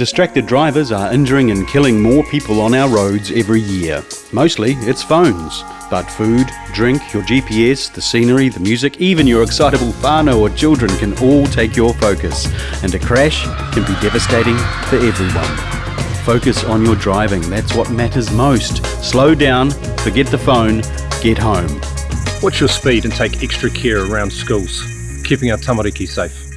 Distracted drivers are injuring and killing more people on our roads every year. Mostly it's phones. But food, drink, your GPS, the scenery, the music, even your excitable whānau or children can all take your focus. And a crash can be devastating for everyone. Focus on your driving, that's what matters most. Slow down, forget the phone, get home. Watch your speed and take extra care around schools, keeping our tamariki safe.